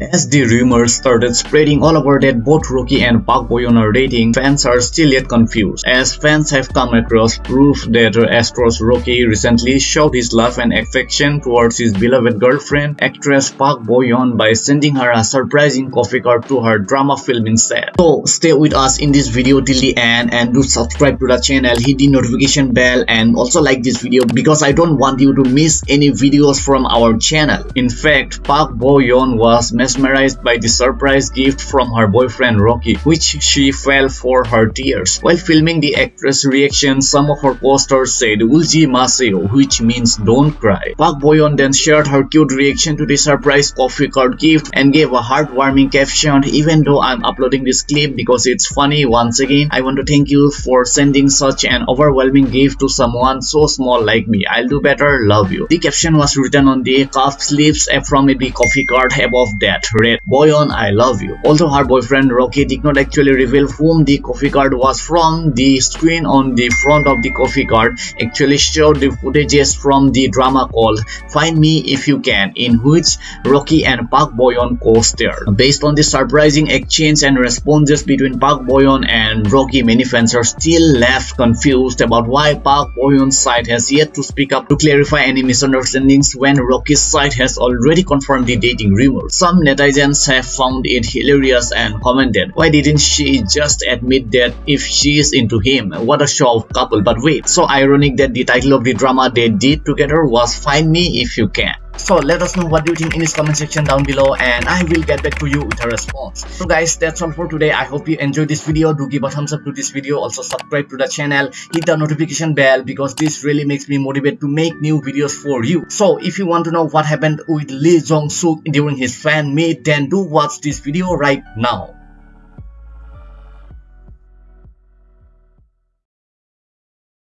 As the rumors started spreading all over that both Rocky and Park Bo-yoon are dating, fans are still yet confused, as fans have come across proof that ASTRO's Rocky recently showed his love and affection towards his beloved girlfriend, actress Park Bo-yoon by sending her a surprising coffee card to her drama filming set. So stay with us in this video till the end and do subscribe to the channel, hit the notification bell and also like this video because I don't want you to miss any videos from our channel. In fact, Park Bo-yoon was mesmerized by the surprise gift from her boyfriend Rocky, which she fell for her tears. While filming the actress' reaction, some of her posters said Ulji Maseo, which means don't cry. Park Bo-yoon then shared her cute reaction to the surprise coffee card gift and gave a heartwarming caption, even though I'm uploading this clip because it's funny once again, I want to thank you for sending such an overwhelming gift to someone so small like me. I'll do better, love you. The caption was written on the cuff sleeves from big coffee card above that that read Bo-yoon I love you. Although her boyfriend Rocky did not actually reveal whom the coffee card was from, the screen on the front of the coffee card actually showed the footages from the drama called Find Me If You Can in which Rocky and Park Bo-yoon co-starred. Based on the surprising exchange and responses between Park Bo-yoon and Rocky, many fans are still left confused about why Park Bo-yoon's side has yet to speak up to clarify any misunderstandings when Rocky's side has already confirmed the dating rumors. Some netizens have found it hilarious and commented, why didn't she just admit that if she is into him? What a show of couple. But wait, so ironic that the title of the drama they did together was Find Me If You Can. So let us know what you think in this comment section down below and I will get back to you with a response. So guys that's all for today. I hope you enjoyed this video. Do give a thumbs up to this video. Also subscribe to the channel. Hit the notification bell because this really makes me motivated to make new videos for you. So if you want to know what happened with Lee Jong Suk during his fan meet then do watch this video right now.